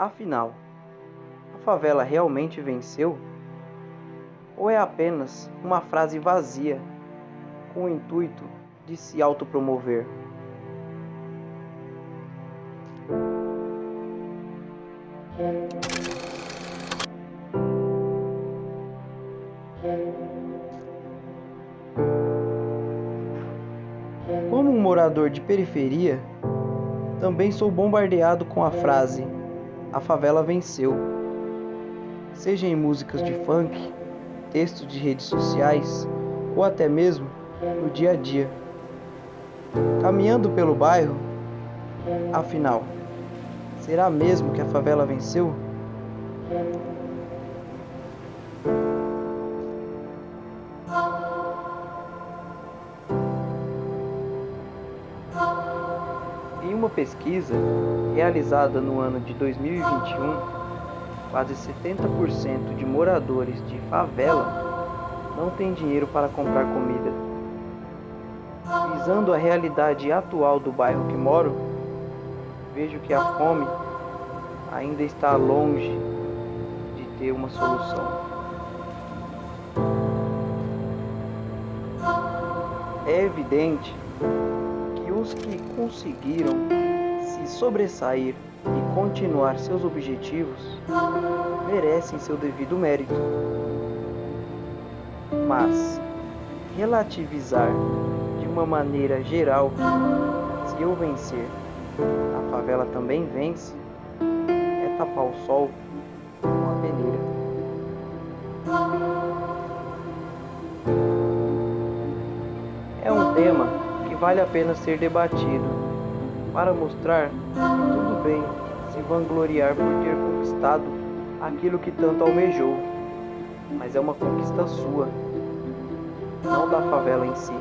Afinal, a favela realmente venceu? Ou é apenas uma frase vazia com o intuito de se autopromover? Como um morador de periferia, também sou bombardeado com a frase: a favela venceu. Seja em músicas de funk, textos de redes sociais ou até mesmo no dia a dia. Caminhando pelo bairro, afinal, será mesmo que a favela venceu? Em uma pesquisa realizada no ano de 2021, quase 70% de moradores de favela não têm dinheiro para comprar comida. Visando a realidade atual do bairro que moro, vejo que a fome ainda está longe de ter uma solução. É evidente os que conseguiram se sobressair e continuar seus objetivos merecem seu devido mérito. Mas relativizar de uma maneira geral, se eu vencer, a favela também vence, é tapar o sol com a peneira. É um tema que vale a pena ser debatido para mostrar que tudo bem se vangloriar por ter conquistado aquilo que tanto almejou, mas é uma conquista sua, não da favela em si.